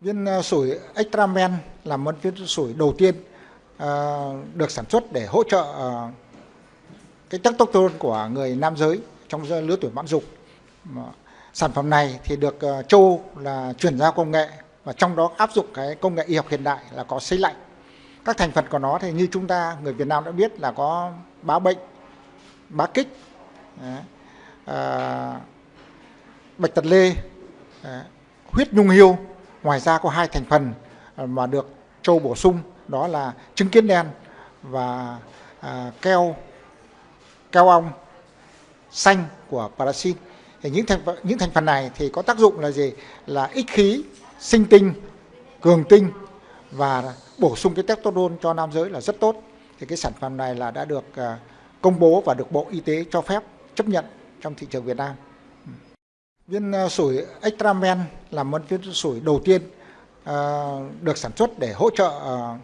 Viên ờ, sủi Extramen là một viên sủi đầu tiên ờ, được sản xuất để hỗ trợ ờ, cái testosterone của người nam giới trong lứa tuổi mãn dục. Sản phẩm này thì được ờ, châu là chuyển giao công nghệ và trong đó áp dụng cái công nghệ y học hiện đại là có sấy lạnh. Các thành phần của nó thì như chúng ta người Việt Nam đã biết là có bá bệnh, bá kích, à, bạch tật lê, huyết nhung hiêu. Ngoài ra có hai thành phần ờ, mà được châu bổ sung đó là trứng kiến đen và à, keo keo ong xanh của paraxin. Thì những thành phần, những thành phần này thì có tác dụng là gì? Là ích khí, sinh tinh, cường tinh và bổ sung cái testosterone cho nam giới là rất tốt. Thì cái sản phẩm này là đã được à, công bố và được Bộ Y tế cho phép chấp nhận trong thị trường Việt Nam. Viên à, sủi Extramen là một viên sủi đầu tiên à, được sản xuất để hỗ trợ ờ,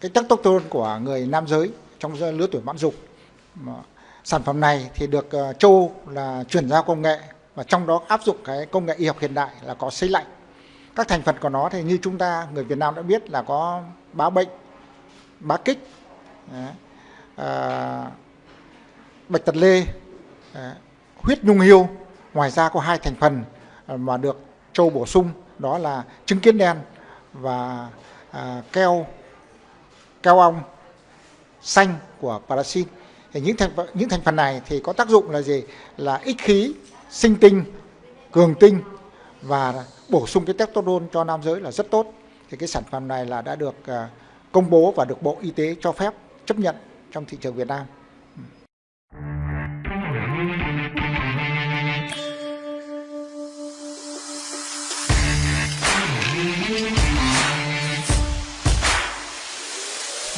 cái testosterone của người nam giới trong lứa tuổi mãn dục. Sản phẩm này thì được châu là chuyển giao công nghệ và trong đó áp dụng cái công nghệ y học hiện đại là có xây lạnh. Các thành phần của nó thì như chúng ta người Việt Nam đã biết là có bá bệnh, bá kích, à, bạch tật lê, huyết nhung hiêu. Ngoài ra có hai thành phần ờ, mà được châu bổ sung đó là trứng kiến đen và à, keo keo ong xanh của paraxin. Thì những thành phần, những thành phần này thì có tác dụng là gì? Là ích khí, sinh tinh, cường tinh và bổ sung cái testosterone cho nam giới là rất tốt. Thì cái sản phẩm này là đã được à, công bố và được Bộ Y tế cho phép chấp nhận trong thị trường Việt Nam.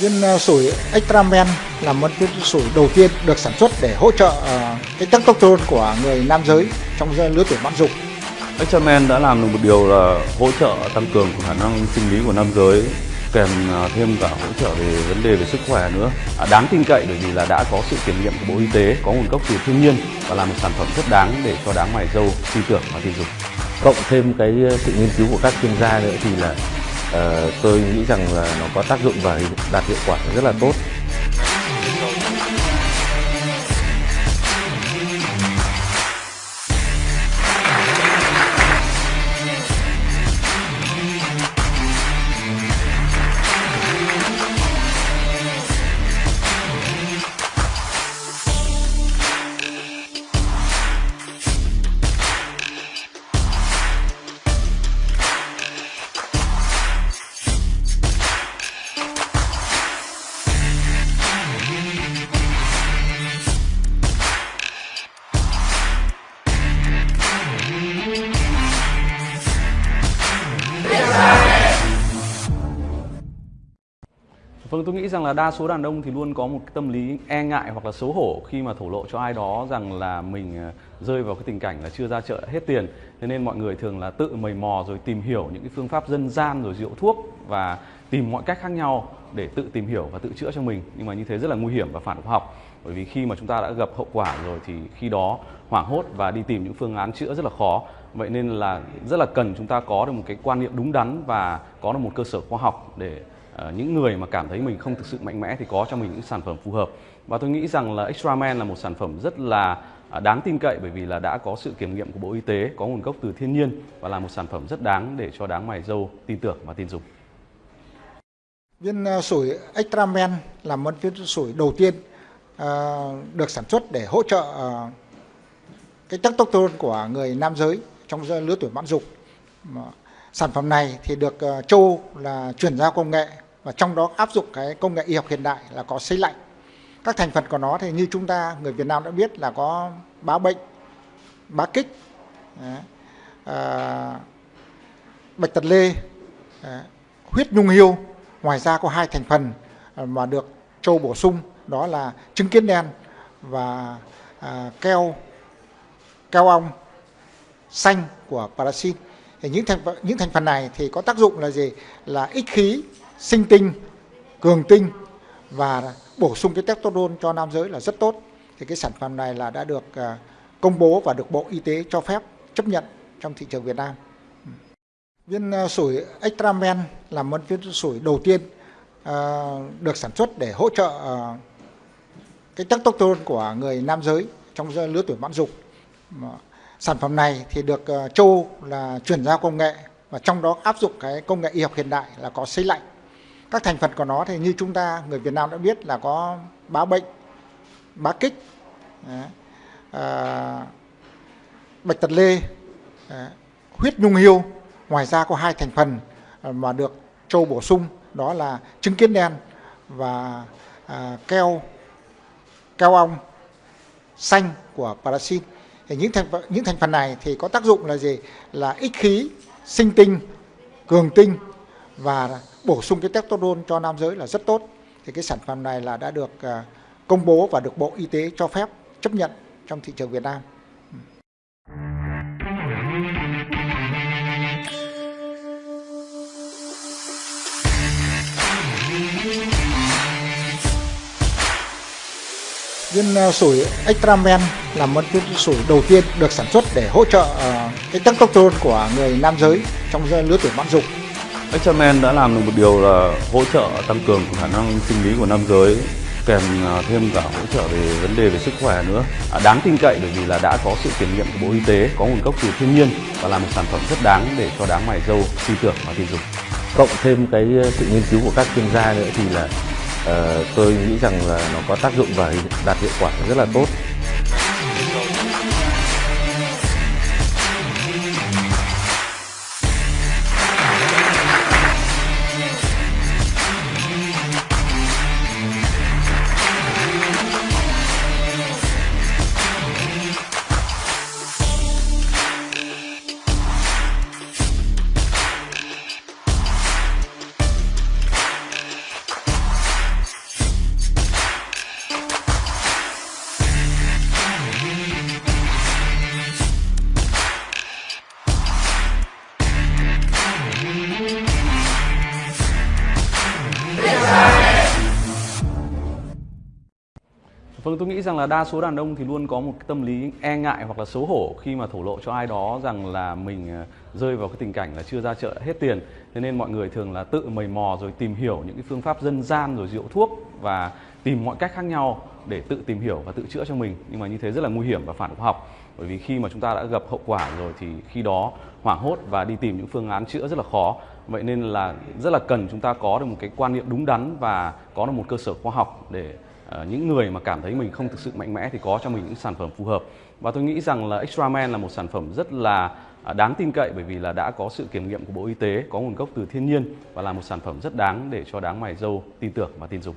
Viên ờ, sủi Extramen là một viên sủi đầu tiên được sản xuất để hỗ trợ ờ, cái testosterone của người nam giới trong lứa tuổi mãn dục. Extramen đã làm được một điều là hỗ trợ tăng cường khả năng sinh lý của nam giới kèm à, thêm cả hỗ trợ về vấn đề về sức khỏe nữa à, đáng tin cậy bởi vì là đã có sự kiểm nghiệm của bộ y tế có nguồn gốc từ thiên nhiên và là một sản phẩm rất đáng để cho đám mày dâu tin tưởng và tin dùng cộng thêm cái sự nghiên cứu của các chuyên gia nữa thì là ờ, Ờ, tôi nghĩ rằng là nó có tác dụng và đạt hiệu quả rất là tốt. Vâng, tôi nghĩ rằng là đa số đàn ông thì luôn có một cái tâm lý e ngại hoặc là xấu hổ khi mà thổ lộ cho ai đó rằng là mình ờ, rơi vào cái tình cảnh là chưa ra chợ hết tiền. Thế nên mọi người thường là tự mầy mò rồi tìm hiểu những cái phương pháp dân gian rồi rượu thuốc và tìm mọi cách khác nhau để tự tìm hiểu và tự chữa cho mình. Nhưng mà như thế rất là nguy hiểm và phản khoa học. Bởi vì khi mà chúng ta đã gặp hậu quả rồi thì khi đó hoảng hốt và đi tìm những phương án chữa rất là khó. Vậy nên là rất là cần chúng ta có được một cái quan niệm đúng đắn và có được một cơ sở khoa học để Ờ, những người mà cảm thấy mình không thực sự mạnh mẽ thì có cho mình những sản phẩm phù hợp và tôi nghĩ rằng là Extra Man là một sản phẩm rất là à, đáng tin cậy bởi vì là đã có sự kiểm nghiệm của Bộ Y tế, có nguồn gốc từ thiên nhiên và là một sản phẩm rất đáng để cho đáng mày dâu tin tưởng và tin dùng. Viên à, sủi sủi Extramen là một viên sủi đầu tiên à, được sản xuất để hỗ trợ ờ, cái testosterone của người nam giới trong lứa tuổi mãn dục. Sản phẩm này thì được châu là chuyển giao công nghệ và trong đó áp dụng cái công nghệ y học hiện đại là có sấy lạnh. Các thành phần của nó thì như chúng ta người Việt Nam đã biết là có bá bệnh, bá kích, à, bạch tật lê, à, huyết nhung hiêu. Ngoài ra có hai thành phần à, mà được châu bổ sung đó là trứng kiến đen và à, keo keo ong xanh của paraxin. Thì những thành những thành phần này thì có tác dụng là gì? Là ích khí, sinh tinh, cường tinh và bổ sung cái testosterone cho nam giới là rất tốt. Thì cái sản phẩm này là đã được à, công bố và được Bộ Y tế cho phép chấp nhận trong thị trường Việt Nam. Viên à, sủi Extramen là một viên sủi đầu tiên à, được sản xuất để hỗ trợ cái testosterone của người nam giới trong lứa tuổi mãn dục. Sản phẩm này thì được châu là chuyển giao công nghệ và trong đó áp dụng cái công nghệ y học hiện đại là có sấy lạnh. Các thành phần của nó thì như chúng ta người Việt Nam đã biết là có bá bệnh, bá kích, à, à bạch tật lê, à, huyết nhung hiêu. Ngoài ra có hai thành phần à, mà được châu bổ sung đó là trứng kiến đen và à, keo keo ong xanh của paraxin. Thì những thành phần- những thành phần này thì có tác dụng là gì? Là ích khí, sinh tinh, cường tinh và bổ sung cái testosterone cho nam giới là rất tốt. Thì cái sản phẩm này là đã được à, công bố và được Bộ Y tế cho phép chấp nhận trong thị trường Việt Nam. Viên à, sủi Extramen là một viên sủi đầu tiên được sản xuất để hỗ trợ ờ, cái testosterone của người nam giới trong lứa tuổi mãn dục. Extraman đã làm được một điều là hỗ trợ tăng cường khả năng sinh lý của nam giới kèm à, thêm cả hỗ trợ về vấn đề về sức khỏe nữa. À, đáng tin cậy bởi vì là đã có sự kiểm nghiệm của bộ y tế có nguồn gốc từ thiên nhiên và là một sản phẩm rất đáng để cho đáng mày dâu tin tưởng và tin dùng. Cộng thêm cái à, sự nghiên cứu của các chuyên gia nữa thì là uh, tôi nghĩ rằng là nó có tác dụng và đạt hiệu quả rất là tốt. Vâng, tôi nghĩ rằng là đa số đàn ông thì luôn có một cái tâm lý e ngại hoặc là xấu hổ khi mà thổ lộ cho ai đó rằng là mình ờ, rơi vào cái tình cảnh là chưa ra chợ hết tiền. Thế nên mọi người thường là tự mầy mò rồi tìm hiểu những cái phương pháp dân gian rồi rượu thuốc và tìm mọi cách khác nhau để tự tìm hiểu và tự chữa cho mình. Nhưng mà như thế rất là nguy hiểm và phản khoa học. Bởi vì khi mà chúng ta đã gặp hậu quả rồi thì khi đó hoảng hốt và đi tìm những phương án chữa rất là khó. Vậy nên là rất là cần chúng ta có được một cái quan niệm đúng đắn và có được một cơ sở khoa học để Ờ, những người mà cảm thấy mình không thực sự mạnh mẽ thì có cho mình những sản phẩm phù hợp. Và tôi nghĩ rằng là Extraman là một sản phẩm rất là à, đáng tin cậy bởi vì là đã có sự kiểm nghiệm của Bộ Y tế, có nguồn gốc từ thiên nhiên và là một sản phẩm rất đáng để cho đáng mày dâu tin tưởng và tin dùng.